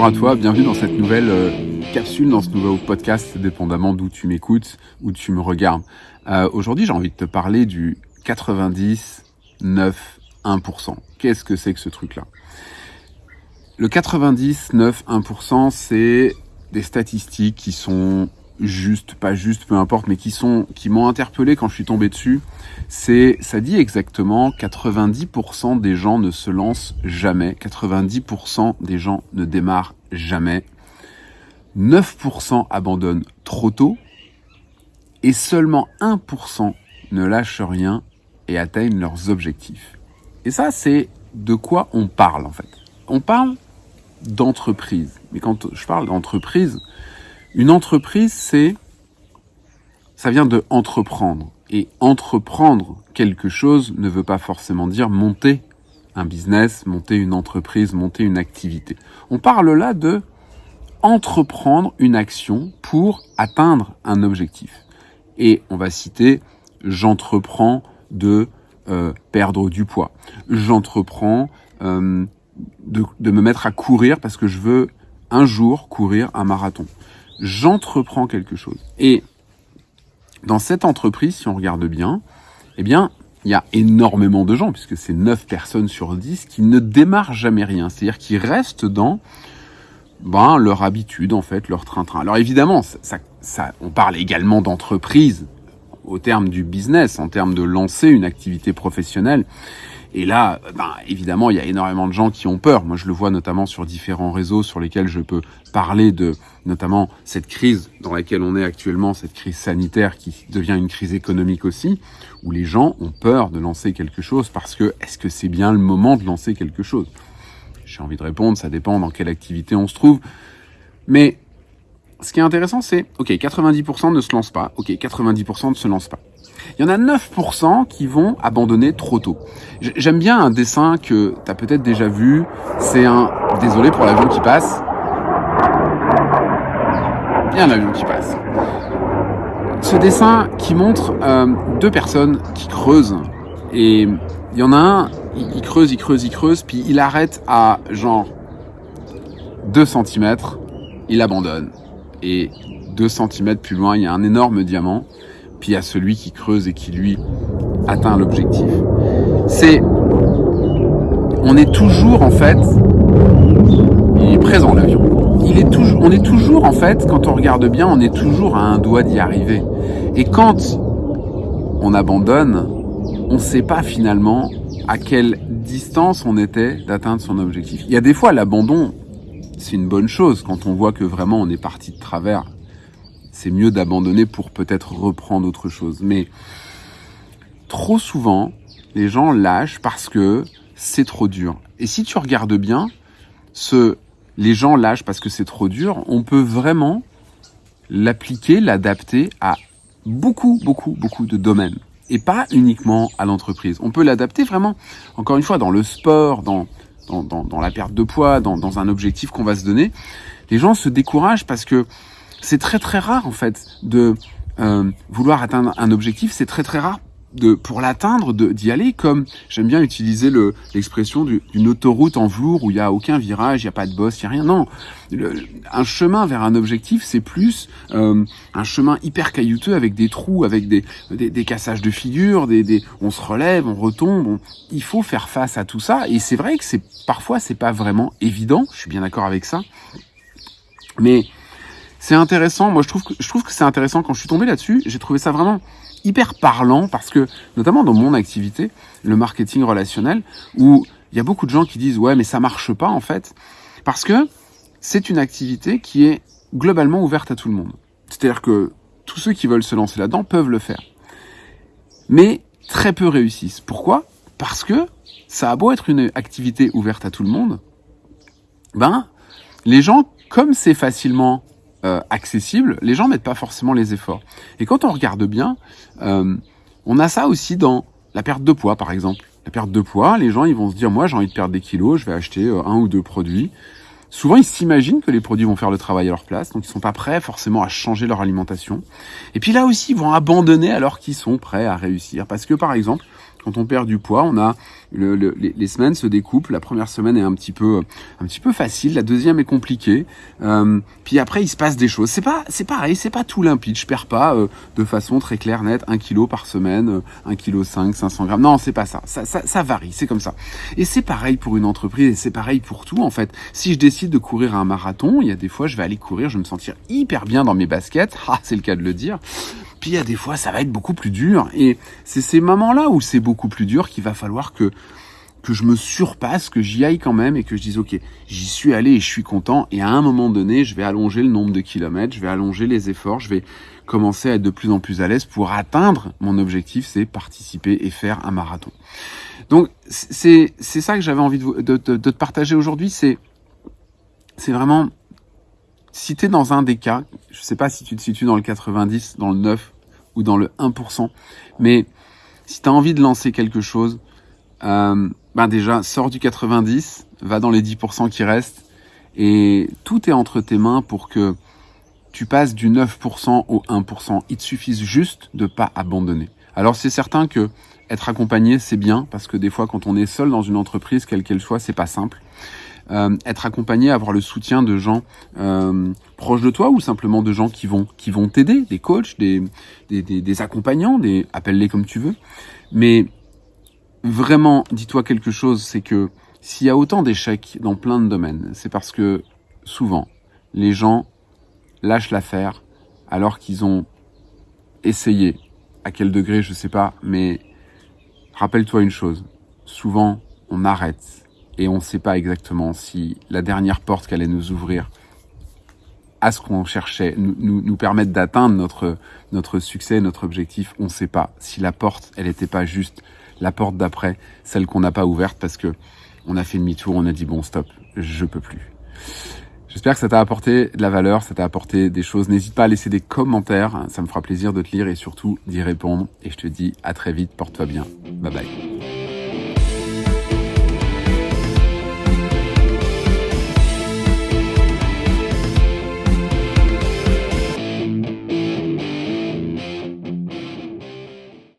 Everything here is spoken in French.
bonjour à toi, bienvenue dans cette nouvelle euh, capsule, dans ce nouveau podcast, dépendamment d'où tu m'écoutes, ou tu me regardes. Euh, Aujourd'hui, j'ai envie de te parler du 90, 9, 1%. Qu'est-ce que c'est que ce truc-là? Le 90, 9, 1%, c'est des statistiques qui sont juste, pas juste, peu importe, mais qui sont, qui m'ont interpellé quand je suis tombé dessus. C'est, ça dit exactement 90% des gens ne se lancent jamais, 90% des gens ne démarrent jamais, 9% abandonnent trop tôt et seulement 1% ne lâchent rien et atteignent leurs objectifs. Et ça, c'est de quoi on parle en fait. On parle d'entreprise. Mais quand je parle d'entreprise, une entreprise, c'est, ça vient de entreprendre. Et entreprendre quelque chose ne veut pas forcément dire monter business, monter une entreprise, monter une activité. On parle là de entreprendre une action pour atteindre un objectif. Et on va citer j'entreprends de euh, perdre du poids. J'entreprends euh, de, de me mettre à courir parce que je veux un jour courir un marathon j'entreprends quelque chose. Et dans cette entreprise, si on regarde bien, eh bien, il y a énormément de gens, puisque c'est 9 personnes sur 10, qui ne démarrent jamais rien. C'est-à-dire qui restent dans ben, leur habitude, en fait, leur train-train. Alors évidemment, ça, ça, on parle également d'entreprise au terme du business, en termes de lancer une activité professionnelle. Et là, ben, évidemment, il y a énormément de gens qui ont peur. Moi, je le vois notamment sur différents réseaux sur lesquels je peux parler de notamment cette crise dans laquelle on est actuellement, cette crise sanitaire qui devient une crise économique aussi, où les gens ont peur de lancer quelque chose parce que est-ce que c'est bien le moment de lancer quelque chose? J'ai envie de répondre, ça dépend dans quelle activité on se trouve. Mais ce qui est intéressant, c'est, ok, 90% ne se lancent pas, ok, 90% ne se lancent pas. Il y en a 9% qui vont abandonner trop tôt. J'aime bien un dessin que tu as peut-être déjà vu. C'est un... Désolé pour l'avion qui passe. Bien l'avion qui passe. Ce dessin qui montre euh, deux personnes qui creusent. Et il y en a un, il, creuse, il creuse, il creuse, puis il arrête à genre 2 cm, il abandonne. Et 2 cm plus loin, il y a un énorme diamant puis il y a celui qui creuse et qui lui atteint l'objectif. C'est, on est toujours en fait, il est présent l'avion. Il est toujours, on est toujours en fait, quand on regarde bien, on est toujours à un doigt d'y arriver. Et quand on abandonne, on ne sait pas finalement à quelle distance on était d'atteindre son objectif. Il y a des fois l'abandon, c'est une bonne chose quand on voit que vraiment on est parti de travers c'est mieux d'abandonner pour peut-être reprendre autre chose. Mais trop souvent, les gens lâchent parce que c'est trop dur. Et si tu regardes bien, ce les gens lâchent parce que c'est trop dur, on peut vraiment l'appliquer, l'adapter à beaucoup, beaucoup, beaucoup de domaines. Et pas uniquement à l'entreprise. On peut l'adapter vraiment, encore une fois, dans le sport, dans, dans, la perte de poids, dans, dans un objectif qu'on va se donner. Les gens se découragent parce que c'est très très rare en fait de euh, vouloir atteindre un objectif. C'est très très rare de pour l'atteindre d'y aller comme j'aime bien utiliser le l'expression d'une autoroute en velours où il y a aucun virage, il y a pas de boss, il y a rien. Non, un chemin vers un objectif, c'est plus euh, un chemin hyper caillouteux avec des trous, avec des des, des cassages de figures, des, des on se relève, on retombe. il faut faire face à tout ça et c'est vrai que c'est parfois c'est pas vraiment évident. Je suis bien d'accord avec ça, mais c'est intéressant. Moi, je trouve que je trouve que c'est intéressant quand je suis tombé là-dessus. J'ai trouvé ça vraiment hyper parlant parce que, notamment dans mon activité, le marketing relationnel, où il y a beaucoup de gens qui disent ouais, mais ça marche pas en fait, parce que c'est une activité qui est globalement ouverte à tout le monde. C'est-à-dire que tous ceux qui veulent se lancer là-dedans peuvent le faire, mais très peu réussissent. Pourquoi? Parce que ça a beau être une activité ouverte à tout le monde, ben les gens, comme c'est facilement euh, accessible, les gens mettent pas forcément les efforts. Et quand on regarde bien, euh, on a ça aussi dans la perte de poids, par exemple. La perte de poids, les gens ils vont se dire, moi j'ai envie de perdre des kilos, je vais acheter euh, un ou deux produits. Souvent, ils s'imaginent que les produits vont faire le travail à leur place, donc ils sont pas prêts forcément à changer leur alimentation. Et puis là aussi, ils vont abandonner alors qu'ils sont prêts à réussir. Parce que, par exemple, quand on perd du poids, on a le, les, semaines se découpent. La première semaine est un petit peu, un petit peu facile. La deuxième est compliquée. Euh, puis après, il se passe des choses. C'est pas, c'est pareil. C'est pas tout limpide. Je perds pas euh, de façon très claire, nette, un kilo par semaine, 1 kg 5, 500 grammes. Non, c'est pas ça. Ça, ça, ça varie. C'est comme ça. Et c'est pareil pour une entreprise. Et c'est pareil pour tout en fait. Si je décide de courir un marathon, il y a des fois, je vais aller courir, je vais me sentir hyper bien dans mes baskets. Ah, c'est le cas de le dire. Puis il y a des fois, ça va être beaucoup plus dur. Et c'est ces moments-là où c'est beaucoup plus dur qu'il va falloir que que je me surpasse, que j'y aille quand même et que je dise ok, j'y suis allé et je suis content. Et à un moment donné, je vais allonger le nombre de kilomètres, je vais allonger les efforts, je vais commencer à être de plus en plus à l'aise pour atteindre mon objectif, c'est participer et faire un marathon. Donc c'est c'est ça que j'avais envie de, de, de, de te partager aujourd'hui. C'est c'est vraiment si tu es dans un des cas, je sais pas si tu te situes dans le 90, dans le 9 ou dans le 1%, mais si tu as envie de lancer quelque chose, euh, ben déjà, sors du 90, va dans les 10% qui restent, et tout est entre tes mains pour que tu passes du 9% au 1%. Il te suffit juste de pas abandonner. Alors c'est certain que être accompagné, c'est bien, parce que des fois, quand on est seul dans une entreprise, quelle qu'elle soit, c'est pas simple. Euh, être accompagné, avoir le soutien de gens euh, proches de toi ou simplement de gens qui vont qui vont t'aider, des coachs, des, des, des, des accompagnants, des appelle-les comme tu veux. Mais vraiment, dis-toi quelque chose, c'est que s'il y a autant d'échecs dans plein de domaines, c'est parce que souvent les gens lâchent l'affaire alors qu'ils ont essayé. À quel degré, je sais pas, mais rappelle-toi une chose. Souvent, on arrête et on ne sait pas exactement si la dernière porte qu'elle allait nous ouvrir à ce qu'on cherchait, nous, nous, nous permettre d'atteindre notre, notre succès, notre objectif, on ne sait pas. Si la porte, elle n'était pas juste la porte d'après, celle qu'on n'a pas ouverte parce que on a fait demi-tour, on a dit bon stop, je peux plus. J'espère que ça t'a apporté de la valeur, ça t'a apporté des choses. N'hésite pas à laisser des commentaires, ça me fera plaisir de te lire et surtout d'y répondre. Et je te dis à très vite, porte-toi bien. Bye bye.